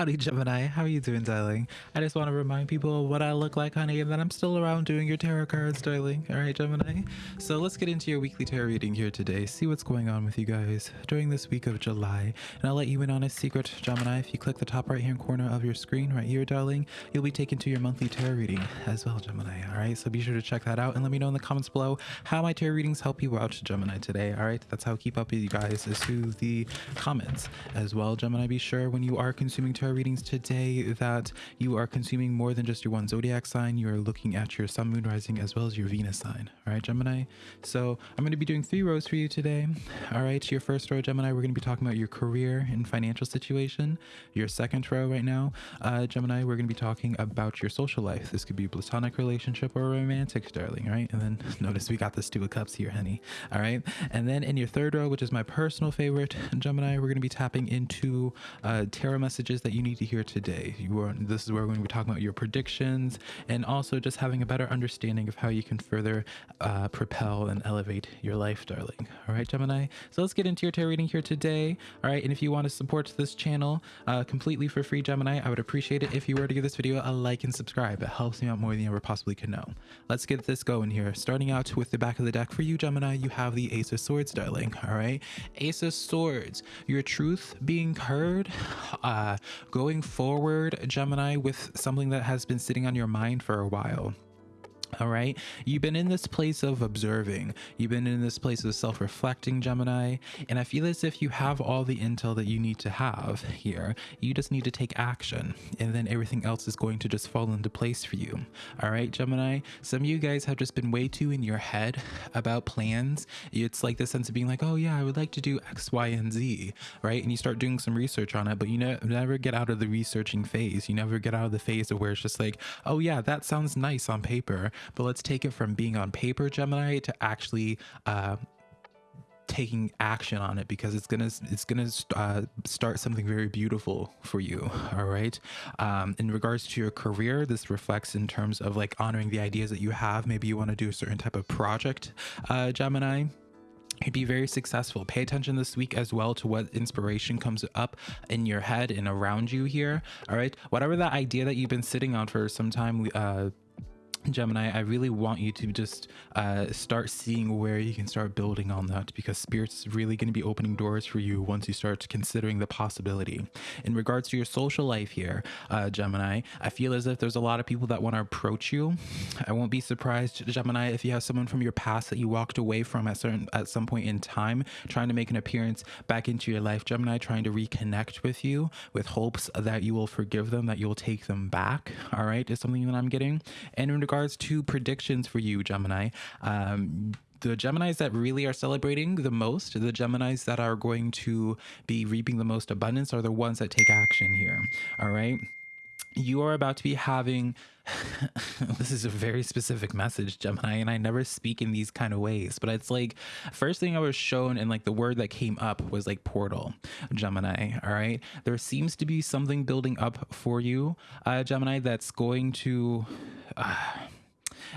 Howdy, Gemini. How are you doing, darling? I just want to remind people what I look like, honey, and that I'm still around doing your tarot cards, darling. All right, Gemini? So let's get into your weekly tarot reading here today. See what's going on with you guys during this week of July. And I'll let you in on a secret, Gemini. If you click the top right hand corner of your screen right here, darling, you'll be taken to your monthly tarot reading as well, Gemini. All right, so be sure to check that out and let me know in the comments below how my tarot readings help you out, Gemini, today. All right, that's how I keep up with you guys is through the comments as well, Gemini. Be sure when you are consuming tarot readings today that you are consuming more than just your one zodiac sign. You are looking at your sun, moon, rising, as well as your Venus sign. All right, Gemini. So I'm going to be doing three rows for you today. All right, your first row, Gemini, we're going to be talking about your career and financial situation. Your second row right now, uh, Gemini, we're going to be talking about your social life. This could be a platonic relationship or romantic, darling. Right, and then notice we got this two of cups here, honey. All right, and then in your third row, which is my personal favorite, Gemini, we're going to be tapping into uh, tarot messages that you need to hear today. You are, this is where we're going to be talking about your predictions and also just having a better understanding of how you can further uh, propel and elevate your life, darling. All right, Gemini. So let's get into your tarot reading here today. All right, and if you want to support this channel uh, completely for free, Gemini, I would appreciate it if you were to give this video a like and subscribe. It helps me out more than you ever possibly could know. Let's get this going here. Starting out with the back of the deck for you, Gemini, you have the Ace of Swords, darling. All right, Ace of Swords, your truth being heard, uh, going forward, Gemini, with something that has been sitting on your mind for a while. All right. You've been in this place of observing. You've been in this place of self reflecting, Gemini. And I feel as if you have all the intel that you need to have here. You just need to take action. And then everything else is going to just fall into place for you. All right, Gemini. Some of you guys have just been way too in your head about plans. It's like the sense of being like, oh, yeah, I would like to do X, Y, and Z. Right. And you start doing some research on it, but you ne- never get out of the researching phase. You never get out of the phase of where it's just like, oh, yeah, that sounds nice on paper but let's take it from being on paper Gemini to actually uh, taking action on it because it's gonna it's gonna uh, start something very beautiful for you all right? Um, in regards to your career this reflects in terms of like honoring the ideas that you have. Maybe you want to do a certain type of project uh, gemini. You'd be very successful. Pay attention this week as well to what inspiration comes up in your head and around you here all right? Whatever that idea that you've been sitting on for some time uh Gemini, I really want you to just uh, start seeing where you can start building on that because Spirit's really going to be opening doors for you once you start considering the possibility. In regards to your social life here, uh, Gemini, I feel as if there's a lot of people that want to approach you. I won't be surprised, Gemini, if you have someone from your past that you walked away from at certain at some point in time, trying to make an appearance back into your life. Gemini, trying to reconnect with you with hopes that you will forgive them, that you'll take them back. All right, is something that I'm getting. And in regards to predictions for you, Gemini, um, the Geminis that really are celebrating the most, the Geminis that are going to be reaping the most abundance, are the ones that take action here. All right. You are about to be having. this is a very specific message, Gemini, and I never speak in these kind of ways, but it's like first thing I was shown and like the word that came up was like portal, Gemini. All right. There seems to be something building up for you, uh, Gemini, that's going to. Uh,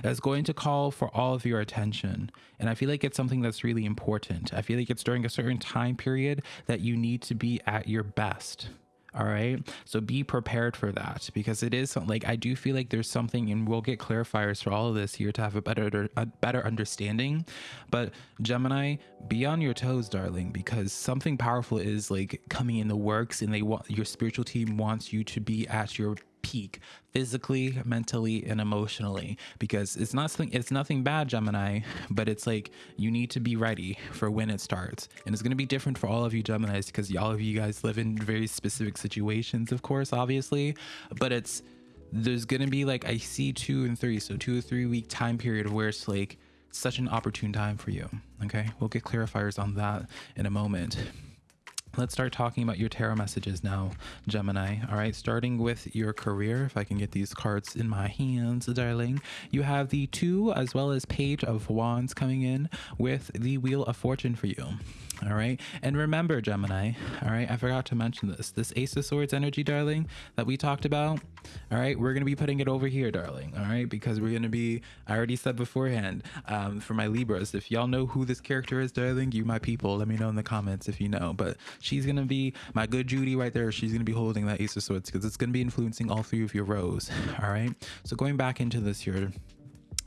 that's going to call for all of your attention. And I feel like it's something that's really important. I feel like it's during a certain time period that you need to be at your best. All right. So be prepared for that because it is like I do feel like there's something, and we'll get clarifiers for all of this here to have a better a better understanding. But Gemini, be on your toes, darling, because something powerful is like coming in the works, and they want your spiritual team wants you to be at your peak physically mentally and emotionally because it's not something it's nothing bad gemini but it's like you need to be ready for when it starts. And it's going to be different for all of you geminis because all of you guys live in very specific situations of course obviously but it's there's going to be like i see two and three so two or three week time period where it's like such an opportune time for you okay? We'll get clarifiers on that in a moment Let's start talking about your tarot messages now, Gemini. All right, starting with your career. If I can get these cards in my hands, darling. You have the two as well as Page of Wands coming in with the Wheel of Fortune for you. All right. And remember, Gemini, all right, I forgot to mention this. This Ace of Swords energy, darling, that we talked about. All right. We're going to be putting it over here, darling. All right. Because we're going to be, I already said beforehand, um, for my Libras, if y'all know who this character is, darling, you my people, let me know in the comments if you know. But she's going to be my good Judy right there. She's going to be holding that Ace of Swords because it's going to be influencing all three of your rows. All right. So going back into this here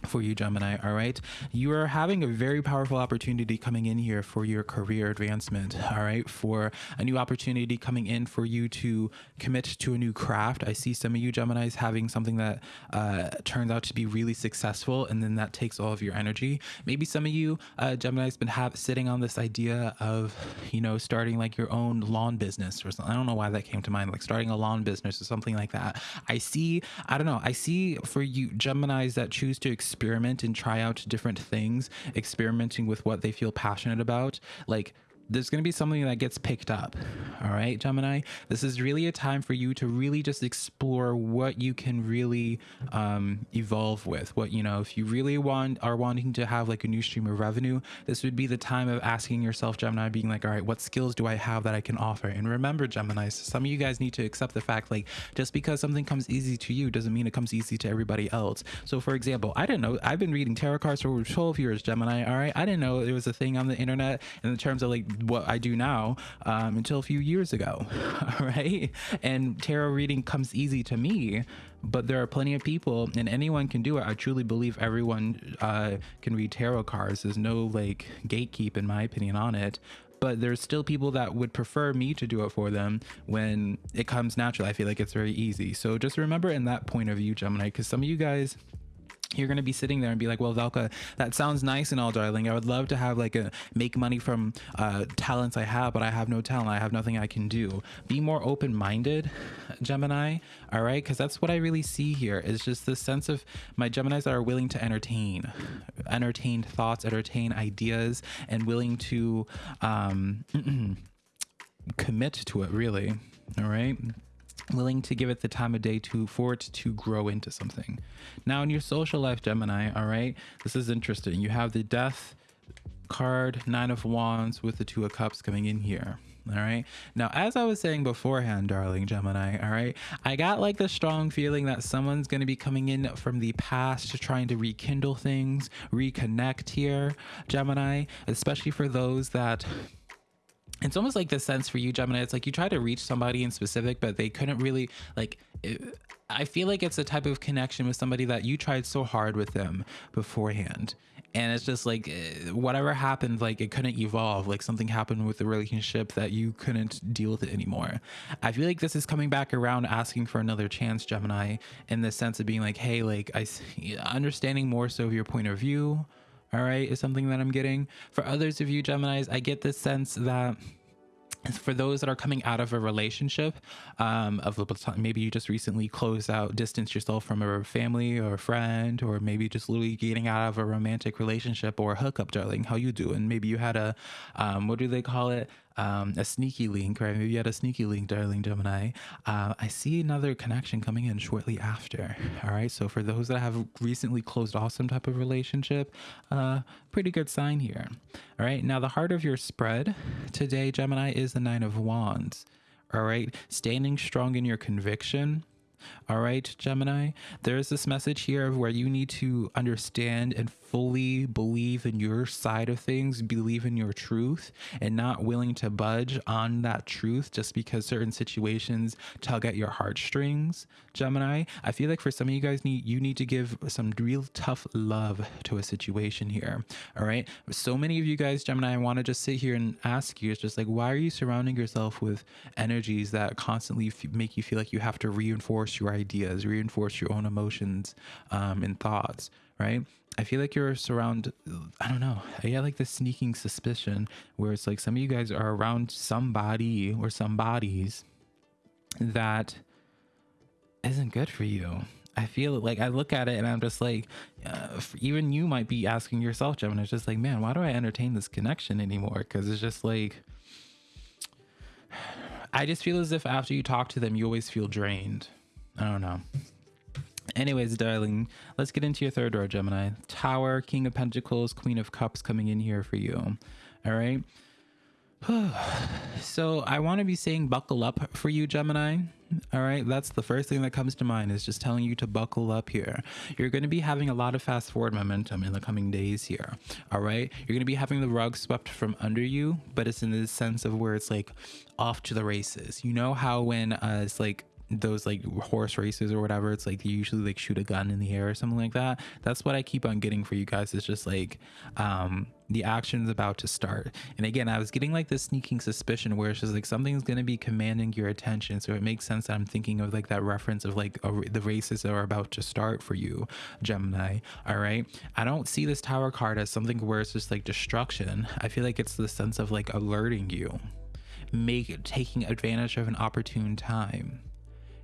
for you Gemini all right? You are having a very powerful opportunity coming in here for your career advancement all right? For a new opportunity coming in for you to commit to a new craft. I see some of you Geminis having something that uh, turns out to be really successful and then that takes all of your energy. Maybe some of you uh, Gemini's been have, sitting on this idea of you know starting like your own lawn business or something. I don't know why that came to mind like starting a lawn business or something like that. I see I don't know I see for you Geminis that choose to experiment and try out different things, experimenting with what they feel passionate about. Like there's going to be something that gets picked up. All right, Gemini, this is really a time for you to really just explore what you can really um, evolve with. What, you know, if you really want are wanting to have like a new stream of revenue, this would be the time of asking yourself, Gemini, being like, all right, what skills do I have that I can offer? And remember, Gemini, some of you guys need to accept the fact like just because something comes easy to you doesn't mean it comes easy to everybody else. So, for example, I didn't know, I've been reading tarot cards for over 12 years, Gemini. All right, I didn't know there was a thing on the internet in terms of like what I do now um, until a few years ago, right? And tarot reading comes easy to me, but there are plenty of people, and anyone can do it. I truly believe everyone uh, can read tarot cards. There's no like gatekeep, in my opinion, on it but there's still people that would prefer me to do it for them when it comes naturally. I feel like it's very easy. So just remember in that point of view, Gemini, because some of you guys you're going to be sitting there and be like, well, Velka, that sounds nice and all, darling. I would love to have like a make money from uh, talents I have, but I have no talent. I have nothing I can do. Be more open minded, Gemini. All right. Cause that's what I really see here is just this sense of my Geminis that are willing to entertain, entertain thoughts, entertain ideas, and willing to um, commit to it, really. All right willing to give it the time of day to for it to grow into something. Now in your social life gemini all right this is interesting. You have the death card nine of wands with the two of cups coming in here all right? Now as i was saying beforehand darling gemini all right i got like the strong feeling that someone's going to be coming in from the past trying to rekindle things reconnect here gemini especially for those that it's almost like the sense for you gemini it's like you try to reach somebody in specific but they couldn't really like it, i feel like it's a type of connection with somebody that you tried so hard with them beforehand. And it's just like eh, whatever happened like it couldn't evolve. Like something happened with the relationship that you couldn't deal with it anymore. I feel like this is coming back around asking for another chance gemini in the sense of being like hey like i understanding more so of your point of view all right, is something that I'm getting. For others of you Geminis, I get this sense that for those that are coming out of a relationship um, of maybe you just recently closed out distance yourself from a family or a friend or maybe just literally getting out of a romantic relationship or a hookup darling. How you doing? Maybe you had a um, what do they call it um, a sneaky link, right? Maybe you had a sneaky link, darling Gemini. Uh, I see another connection coming in shortly after. All right. So for those that have recently closed off some type of relationship, uh, pretty good sign here. All right. Now the heart of your spread today, Gemini, is the Nine of Wands. All right. Standing strong in your conviction all right, Gemini, there is this message here of where you need to understand and fully believe in your side of things, believe in your truth, and not willing to budge on that truth just because certain situations tug at your heartstrings. Gemini, I feel like for some of you guys need you need to give some real tough love to a situation here. All right. So many of you guys, Gemini, I want to just sit here and ask you, it's just like, why are you surrounding yourself with energies that constantly make you feel like you have to reinforce your ideas, reinforce your own emotions um, and thoughts, right? I feel like you're surrounded, I don't know. I get like this sneaking suspicion where it's like some of you guys are around somebody or some bodies that isn't good for you. I feel like I look at it and I'm just like, uh, even you might be asking yourself, Gemini, it's just like, man, why do I entertain this connection anymore? Because it's just like, I just feel as if after you talk to them, you always feel drained. I don't know. Anyways, darling, let's get into your third door, Gemini. Tower, King of Pentacles, Queen of Cups coming in here for you. All right. so I want to be saying buckle up for you, Gemini. All right, that's the first thing that comes to mind is just telling you to buckle up here. You're going to be having a lot of fast forward momentum in the coming days here. All right, you're going to be having the rug swept from under you, but it's in the sense of where it's like off to the races. You know how when uh, it's like those like horse races or whatever it's like you usually like shoot a gun in the air or something like that. That's what i keep on getting for you guys it's just like um the action's about to start. And again i was getting like this sneaking suspicion where it's just like something's going to be commanding your attention so it makes sense that i'm thinking of like that reference of like a, the races that are about to start for you gemini all right? I don't see this tower card as something where it's just like destruction. I feel like it's the sense of like alerting you make taking advantage of an opportune time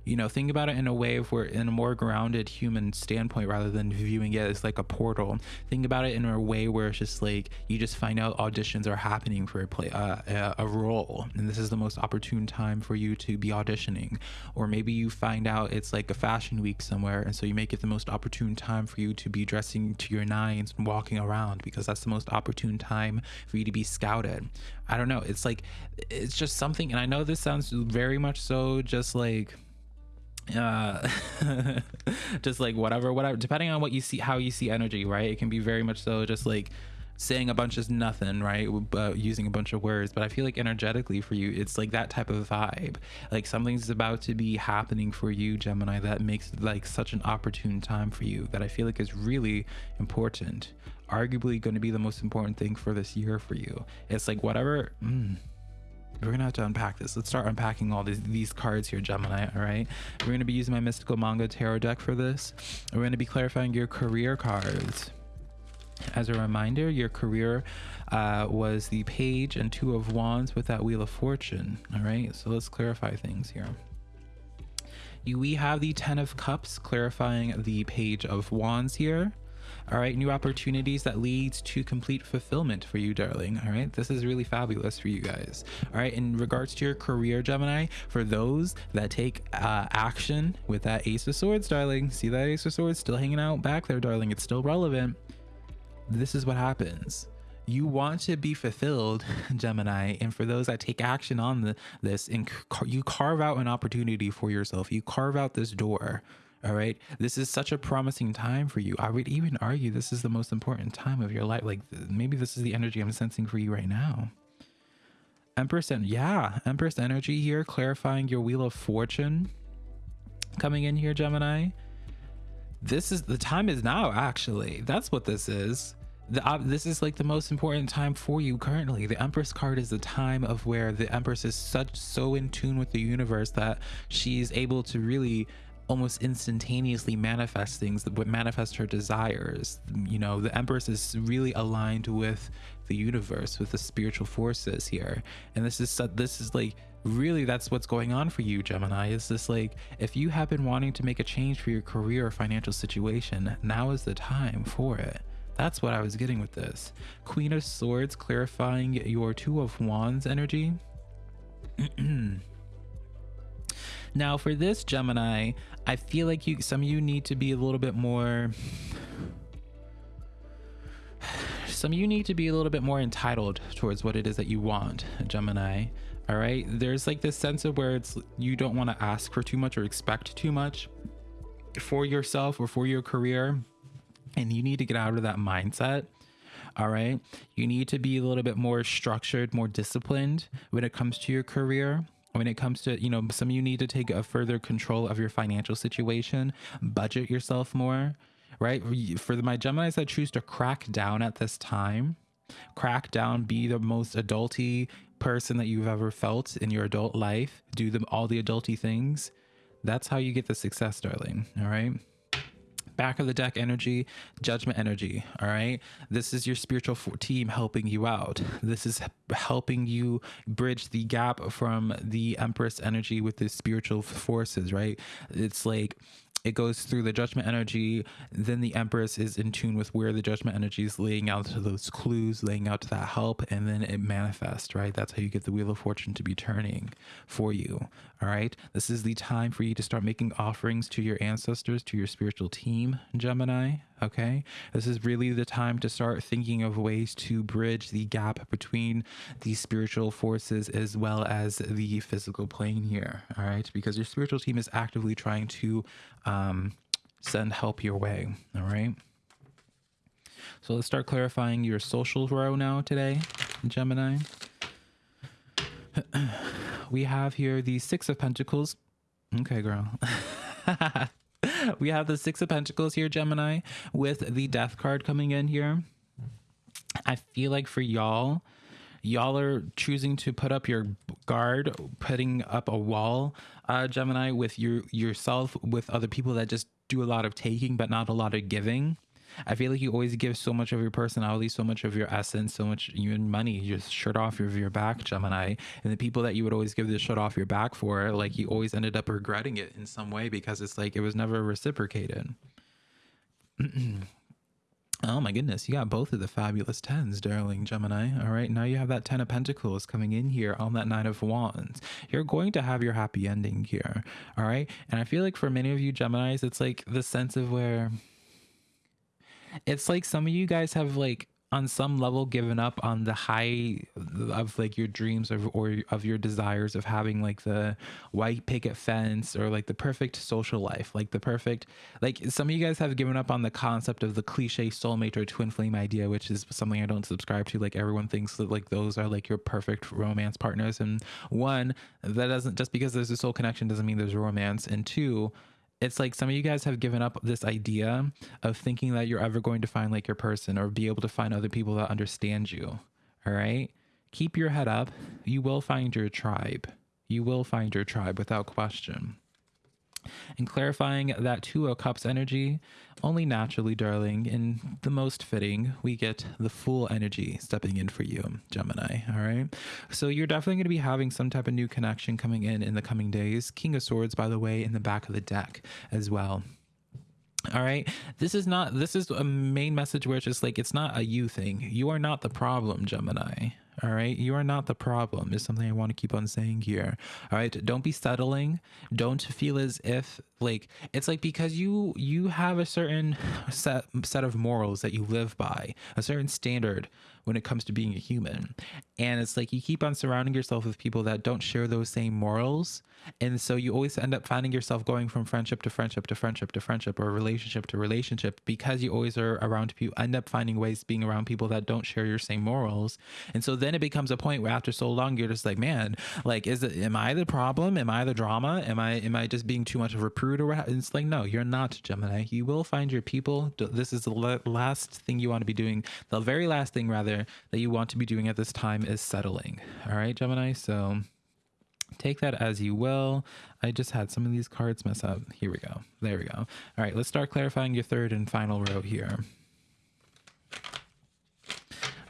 you know think about it in a way of where in a more grounded human standpoint rather than viewing it as like a portal. Think about it in a way where it's just like you just find out auditions are happening for a play uh, a role and this is the most opportune time for you to be auditioning. Or maybe you find out it's like a fashion week somewhere and so you make it the most opportune time for you to be dressing to your nines and walking around because that's the most opportune time for you to be scouted. I don't know. It's like it's just something and i know this sounds very much so just like uh just like whatever whatever depending on what you see how you see energy right? It can be very much so just like saying a bunch is nothing right? But using a bunch of words but i feel like energetically for you it's like that type of vibe. Like something's about to be happening for you gemini that makes like such an opportune time for you that i feel like is really important. Arguably going to be the most important thing for this year for you. It's like whatever mm, we're gonna have to unpack this. Let's start unpacking all these these cards here gemini all right? We're gonna be using my mystical manga tarot deck for this. We're gonna be clarifying your career cards. As a reminder your career uh, was the page and two of wands with that wheel of fortune all right? So let's clarify things here. You, we have the ten of cups clarifying the page of wands here all right new opportunities that leads to complete fulfillment for you darling. All right this is really fabulous for you guys. All right in regards to your career gemini for those that take uh, action with that ace of swords darling see that ace of swords still hanging out back there darling it's still relevant. This is what happens. You want to be fulfilled gemini and for those that take action on the, this and you carve out an opportunity for yourself. You carve out this door all right. This is such a promising time for you. I would even argue this is the most important time of your life. Like maybe this is the energy I'm sensing for you right now. Empress and yeah, Empress energy here, clarifying your wheel of fortune coming in here, Gemini. This is the time is now, actually. That's what this is. The, uh, this is like the most important time for you currently. The Empress card is the time of where the Empress is such so in tune with the universe that she's able to really almost instantaneously manifest things that would manifest her desires. You know the empress is really aligned with the universe with the spiritual forces here. And this is this is like really that's what's going on for you gemini is this like if you have been wanting to make a change for your career or financial situation now is the time for it. That's what i was getting with this. Queen of swords clarifying your two of wands energy Now for this Gemini, I feel like you some of you need to be a little bit more some of you need to be a little bit more entitled towards what it is that you want, Gemini. All right. There's like this sense of where it's you don't want to ask for too much or expect too much for yourself or for your career. And you need to get out of that mindset. All right. You need to be a little bit more structured, more disciplined when it comes to your career when it comes to you know some of you need to take a further control of your financial situation budget yourself more right? For my geminis that choose to crack down at this time crack down be the most adulty person that you've ever felt in your adult life do them all the adulty things that's how you get the success darling all right back of the deck energy, judgment energy. All right. This is your spiritual team helping you out. This is helping you bridge the gap from the Empress energy with the spiritual forces, right? It's like it goes through the judgment energy then the empress is in tune with where the judgment energy is laying out to those clues laying out to that help and then it manifests right? That's how you get the wheel of fortune to be turning for you all right? This is the time for you to start making offerings to your ancestors to your spiritual team gemini Okay. This is really the time to start thinking of ways to bridge the gap between the spiritual forces as well as the physical plane here. All right. Because your spiritual team is actively trying to um, send help your way. All right. So let's start clarifying your social row now today, Gemini. we have here the Six of Pentacles. Okay, girl. we have the Six of Pentacles here, Gemini, with the Death card coming in here. I feel like for y'all, y'all are choosing to put up your guard, putting up a wall, uh, Gemini, with your yourself, with other people that just do a lot of taking, but not a lot of giving. I feel like you always give so much of your personality, so much of your essence, so much even money. You just shirt off of your back, Gemini. And the people that you would always give the shirt off your back for, like you always ended up regretting it in some way because it's like it was never reciprocated. Oh my goodness, you got both of the fabulous tens, darling Gemini. All right, now you have that ten of pentacles coming in here on that nine of wands. You're going to have your happy ending here. All right, and I feel like for many of you Geminis, it's like the sense of where it's like some of you guys have like on some level given up on the high of like your dreams of or of your desires of having like the white picket fence or like the perfect social life like the perfect like some of you guys have given up on the concept of the cliche soulmate or twin flame idea which is something i don't subscribe to. Like everyone thinks that like those are like your perfect romance partners. And one that doesn't just because there's a soul connection doesn't mean there's romance. And two it's like some of you guys have given up this idea of thinking that you're ever going to find like your person or be able to find other people that understand you. All right. Keep your head up. You will find your tribe. You will find your tribe without question and clarifying that two of cups energy only naturally darling in the most fitting we get the full energy stepping in for you gemini all right so you're definitely going to be having some type of new connection coming in in the coming days king of swords by the way in the back of the deck as well all right. This is not, this is a main message where it's just like, it's not a you thing. You are not the problem, Gemini. All right. You are not the problem, is something I want to keep on saying here. All right. Don't be settling. Don't feel as if like it's like because you you have a certain set set of morals that you live by, a certain standard when it comes to being a human. And it's like you keep on surrounding yourself with people that don't share those same morals. And so you always end up finding yourself going from friendship to friendship to friendship to friendship or relationship to relationship because you always are around people, end up finding ways being around people that don't share your same morals. And so then it becomes a point where after so long, you're just like, man, like, is it, am I the problem? Am I the drama? Am I, am I just being too much of a prude or what? It's like, no, you're not Gemini. You will find your people. This is the last thing you want to be doing. The very last thing rather that you want to be doing at this time is settling. All right, Gemini. So take that as you will. I just had some of these cards mess up. Here we go. There we go. All right, let's start clarifying your third and final row here.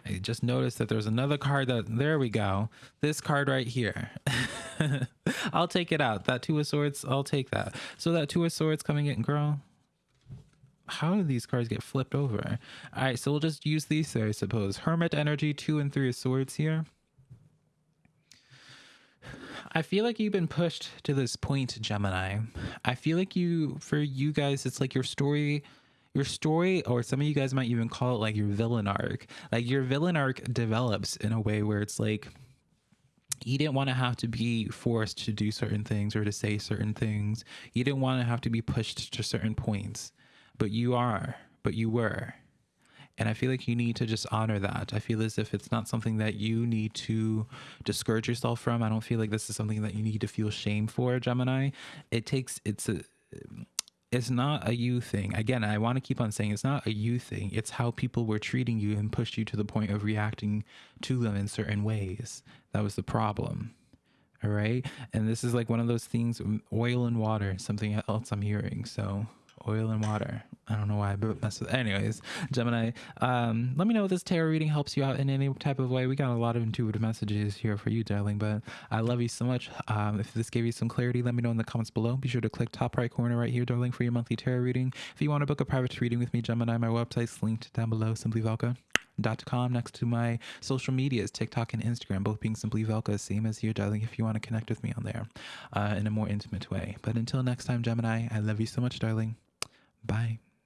I just noticed that there's another card that, there we go. This card right here. I'll take it out. That two of swords, I'll take that. So that two of swords coming in, girl, how do these cards get flipped over? All right, so we'll just use these I suppose. Hermit energy, two and three of swords here. I feel like you've been pushed to this point, Gemini. I feel like you, for you guys, it's like your story, your story, or some of you guys might even call it like your villain arc. Like your villain arc develops in a way where it's like, you didn't want to have to be forced to do certain things or to say certain things. You didn't want to have to be pushed to certain points but you are, but you were. And I feel like you need to just honor that. I feel as if it's not something that you need to discourage yourself from. I don't feel like this is something that you need to feel shame for, Gemini. It takes, it's a, it's not a you thing. Again, I want to keep on saying it's not a you thing. It's how people were treating you and pushed you to the point of reacting to them in certain ways. That was the problem. All right. And this is like one of those things oil and water, something else I'm hearing. So oil and water. I don't know why, but with. Anyways, Gemini, um, let me know if this tarot reading helps you out in any type of way. We got a lot of intuitive messages here for you, darling. But I love you so much. Um, if this gave you some clarity, let me know in the comments below. Be sure to click top right corner right here, darling, for your monthly tarot reading. If you want to book a private reading with me, Gemini, my website's linked down below. Simply Velka dot com next to my social medias tiktok and instagram both being simply velka same as here darling if you want to connect with me on there uh, in a more intimate way but until next time gemini i love you so much darling Bye.